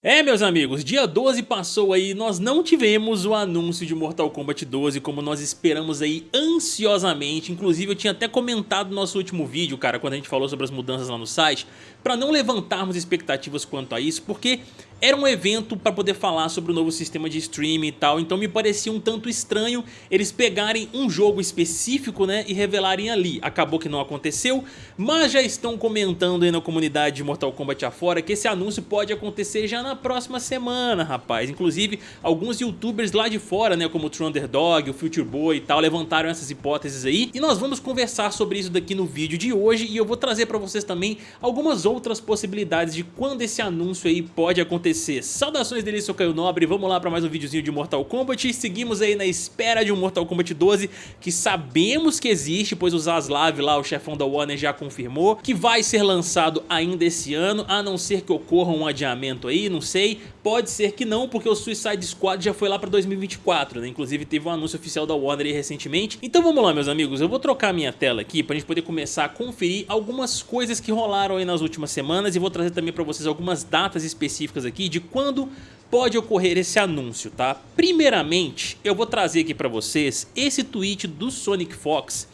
É meus amigos, dia 12 passou aí, nós não tivemos o anúncio de Mortal Kombat 12 como nós esperamos aí ansiosamente, inclusive eu tinha até comentado no nosso último vídeo, cara, quando a gente falou sobre as mudanças lá no site, para não levantarmos expectativas quanto a isso, porque era um evento para poder falar sobre o novo sistema de streaming e tal, então me parecia um tanto estranho eles pegarem um jogo específico né, e revelarem ali. Acabou que não aconteceu, mas já estão comentando aí na comunidade de Mortal Kombat afora que esse anúncio pode acontecer já na próxima semana, rapaz. Inclusive, alguns youtubers lá de fora, né, como o True Underdog, o Future Boy e tal, levantaram essas hipóteses aí. E nós vamos conversar sobre isso daqui no vídeo de hoje e eu vou trazer para vocês também algumas outras possibilidades de quando esse anúncio aí pode acontecer acontecer. Saudações dele, sou Caio Nobre, vamos lá para mais um videozinho de Mortal Kombat. Seguimos aí na espera de um Mortal Kombat 12, que sabemos que existe, pois o Zaslav lá, o chefão da Warner, já confirmou que vai ser lançado ainda esse ano, a não ser que ocorra um adiamento aí, não sei. Pode ser que não, porque o Suicide Squad já foi lá para 2024, né? Inclusive teve um anúncio oficial da Warner aí recentemente. Então vamos lá, meus amigos, eu vou trocar minha tela aqui pra gente poder começar a conferir algumas coisas que rolaram aí nas últimas semanas e vou trazer também pra vocês algumas datas específicas aqui de quando pode ocorrer esse anúncio, tá? Primeiramente, eu vou trazer aqui para vocês esse tweet do Sonic Fox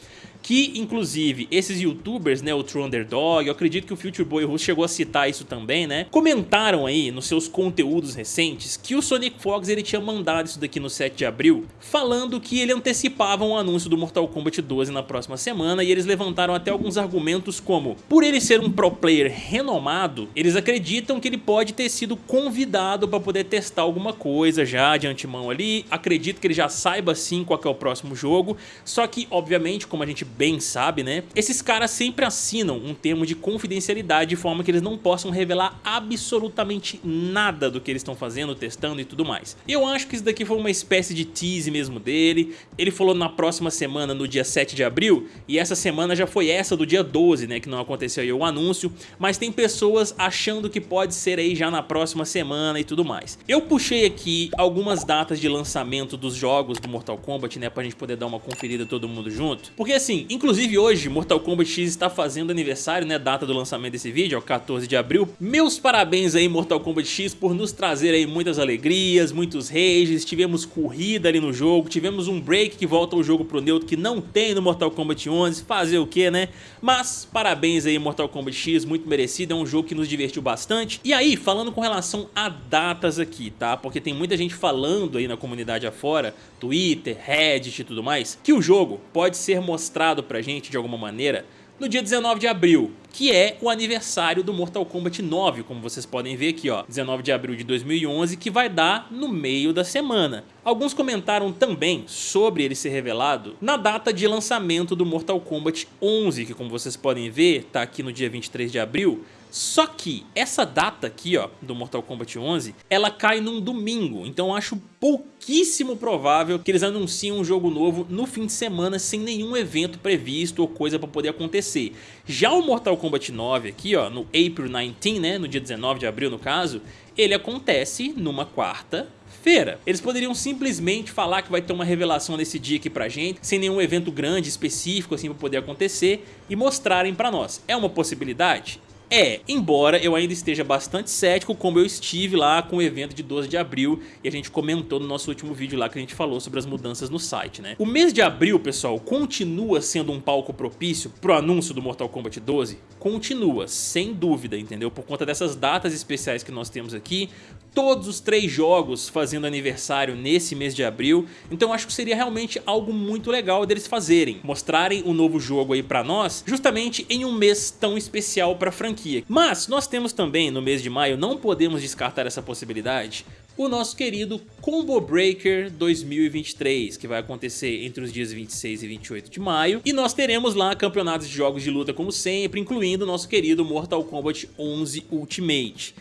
que inclusive esses youtubers, né, o True Underdog, eu acredito que o Future Boy Russo chegou a citar isso também, né, comentaram aí nos seus conteúdos recentes que o Sonic Fox ele tinha mandado isso daqui no 7 de abril, falando que ele antecipava um anúncio do Mortal Kombat 12 na próxima semana e eles levantaram até alguns argumentos como, por ele ser um pro player renomado, eles acreditam que ele pode ter sido convidado para poder testar alguma coisa já de antemão ali, acredito que ele já saiba sim qual é o próximo jogo, só que obviamente como a gente bem sabe, né? Esses caras sempre assinam um termo de confidencialidade de forma que eles não possam revelar absolutamente nada do que eles estão fazendo, testando e tudo mais. Eu acho que isso daqui foi uma espécie de tease mesmo dele. Ele falou na próxima semana, no dia 7 de abril, e essa semana já foi essa do dia 12, né? Que não aconteceu aí o anúncio, mas tem pessoas achando que pode ser aí já na próxima semana e tudo mais. Eu puxei aqui algumas datas de lançamento dos jogos do Mortal Kombat, né? Pra gente poder dar uma conferida todo mundo junto. Porque assim, inclusive hoje Mortal Kombat X está fazendo aniversário, né, data do lançamento desse vídeo, é o 14 de abril. Meus parabéns aí Mortal Kombat X por nos trazer aí muitas alegrias, muitos rages, tivemos corrida ali no jogo, tivemos um break que volta o jogo pro neutro que não tem no Mortal Kombat 11, fazer o que, né? Mas parabéns aí Mortal Kombat X, muito merecido, é um jogo que nos divertiu bastante. E aí, falando com relação a datas aqui, tá? Porque tem muita gente falando aí na comunidade afora, Twitter, Reddit e tudo mais, que o jogo pode ser mostrado mostrado pra gente de alguma maneira no dia 19 de abril, que é o aniversário do Mortal Kombat 9, como vocês podem ver aqui, ó, 19 de abril de 2011, que vai dar no meio da semana. Alguns comentaram também sobre ele ser revelado na data de lançamento do Mortal Kombat 11, que como vocês podem ver, tá aqui no dia 23 de abril, só que essa data aqui, ó, do Mortal Kombat 11, ela cai num domingo, então acho pouquíssimo provável que eles anunciem um jogo novo no fim de semana sem nenhum evento previsto ou coisa para poder acontecer. Já o Mortal Kombat 9 aqui, ó, no April 19, né, no dia 19 de abril no caso, ele acontece numa quarta feira. Eles poderiam simplesmente falar que vai ter uma revelação nesse dia aqui pra gente, sem nenhum evento grande, específico assim pra poder acontecer, e mostrarem pra nós. É uma possibilidade? É, embora eu ainda esteja bastante cético como eu estive lá com o evento de 12 de abril e a gente comentou no nosso último vídeo lá que a gente falou sobre as mudanças no site, né? O mês de abril, pessoal, continua sendo um palco propício pro anúncio do Mortal Kombat 12? Continua, sem dúvida, entendeu? Por conta dessas datas especiais que nós temos aqui, todos os três jogos fazendo aniversário nesse mês de abril, então acho que seria realmente algo muito legal deles fazerem, mostrarem um novo jogo aí pra nós, justamente em um mês tão especial pra franquia. Mas nós temos também no mês de maio, não podemos descartar essa possibilidade, o nosso querido Combo Breaker 2023, que vai acontecer entre os dias 26 e 28 de maio. E nós teremos lá campeonatos de jogos de luta como sempre, incluindo o nosso querido Mortal Kombat 11 Ultimate.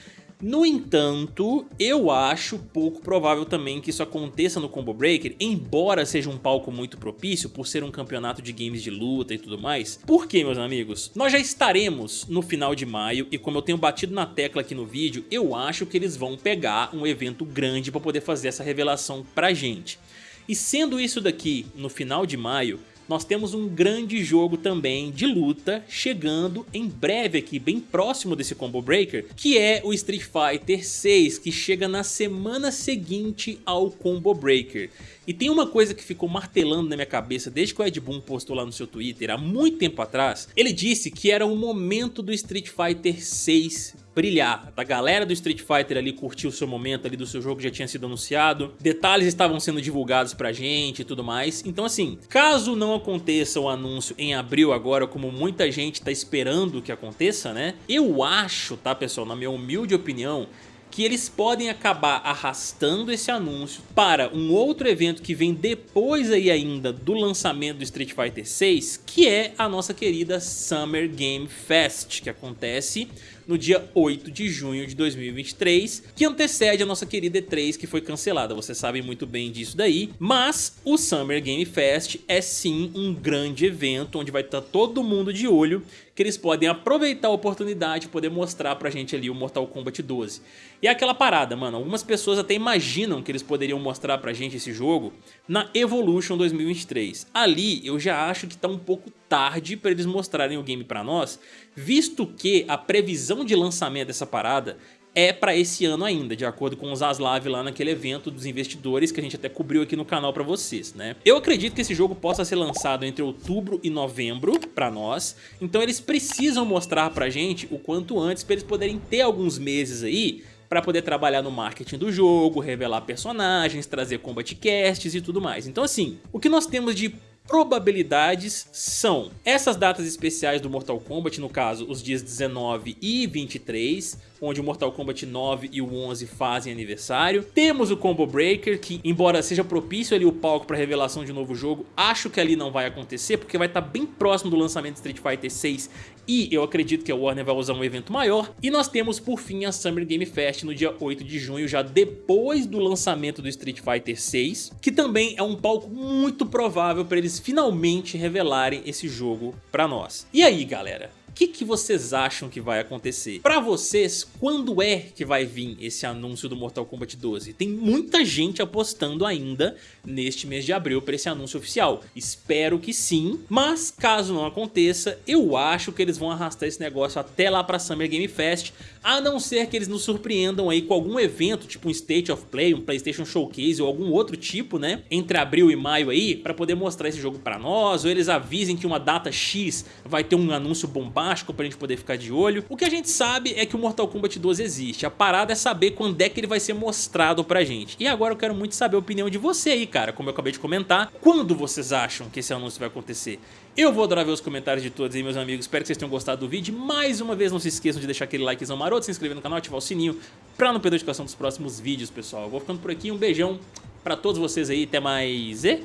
No entanto, eu acho pouco provável também que isso aconteça no Combo Breaker, embora seja um palco muito propício por ser um campeonato de games de luta e tudo mais. Por quê, meus amigos? Nós já estaremos no final de maio e como eu tenho batido na tecla aqui no vídeo, eu acho que eles vão pegar um evento grande para poder fazer essa revelação pra gente. E sendo isso daqui no final de maio, nós temos um grande jogo também de luta chegando em breve aqui, bem próximo desse Combo Breaker, que é o Street Fighter 6, que chega na semana seguinte ao Combo Breaker. E tem uma coisa que ficou martelando na minha cabeça desde que o Ed Boon postou lá no seu Twitter há muito tempo atrás. Ele disse que era o momento do Street Fighter 6 brilhar, da galera do Street Fighter ali curtir o seu momento ali do seu jogo que já tinha sido anunciado, detalhes estavam sendo divulgados pra gente e tudo mais, então assim, caso não aconteça o anúncio em abril agora, como muita gente tá esperando que aconteça, né, eu acho, tá pessoal, na minha humilde opinião, que eles podem acabar arrastando esse anúncio para um outro evento que vem depois aí ainda do lançamento do Street Fighter 6, que é a nossa querida Summer Game Fest, que acontece no dia 8 de junho de 2023, que antecede a nossa querida E3 que foi cancelada, vocês sabem muito bem disso daí, mas o Summer Game Fest é sim um grande evento onde vai estar todo mundo de olho, que eles podem aproveitar a oportunidade e poder mostrar pra gente ali o Mortal Kombat 12. E é aquela parada, mano, algumas pessoas até imaginam que eles poderiam mostrar pra gente esse jogo na Evolution 2023. Ali eu já acho que tá um pouco tarde para eles mostrarem o game pra nós, visto que a previsão de lançamento dessa parada é para esse ano ainda, de acordo com os Aslav lá naquele evento dos investidores que a gente até cobriu aqui no canal para vocês, né? Eu acredito que esse jogo possa ser lançado entre outubro e novembro para nós, então eles precisam mostrar pra gente o quanto antes para eles poderem ter alguns meses aí para poder trabalhar no marketing do jogo, revelar personagens, trazer combat casts e tudo mais. Então assim, o que nós temos de probabilidades são essas datas especiais do Mortal Kombat, no caso os dias 19 e 23, onde o Mortal Kombat 9 e o 11 fazem aniversário. Temos o Combo Breaker, que embora seja propício ali o palco para revelação de um novo jogo, acho que ali não vai acontecer, porque vai estar tá bem próximo do lançamento de Street Fighter 6 e eu acredito que a Warner vai usar um evento maior. E nós temos por fim a Summer Game Fest no dia 8 de junho, já depois do lançamento do Street Fighter 6, que também é um palco muito provável para eles finalmente revelarem esse jogo para nós. E aí galera, o que, que vocês acham que vai acontecer? Pra vocês, quando é que vai vir esse anúncio do Mortal Kombat 12? Tem muita gente apostando ainda neste mês de abril para esse anúncio oficial. Espero que sim, mas caso não aconteça, eu acho que eles vão arrastar esse negócio até lá pra Summer Game Fest, a não ser que eles nos surpreendam aí com algum evento, tipo um State of Play, um Playstation Showcase ou algum outro tipo, né? Entre abril e maio aí, pra poder mostrar esse jogo pra nós, ou eles avisem que uma data X vai ter um anúncio bombado bombástico pra gente poder ficar de olho. O que a gente sabe é que o Mortal Kombat 12 existe. A parada é saber quando é que ele vai ser mostrado pra gente. E agora eu quero muito saber a opinião de você aí, cara, como eu acabei de comentar. Quando vocês acham que esse anúncio vai acontecer? Eu vou adorar ver os comentários de todos aí, meus amigos. Espero que vocês tenham gostado do vídeo. Mais uma vez, não se esqueçam de deixar aquele likezão maroto, se inscrever no canal, ativar o sininho pra não perder a notificação dos próximos vídeos, pessoal. Eu vou ficando por aqui. Um beijão pra todos vocês aí. Até mais e...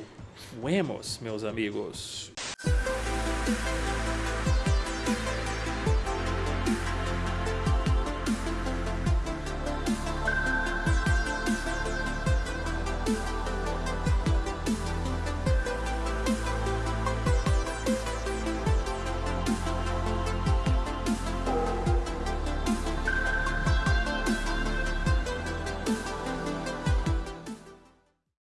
Fuemos, meus amigos.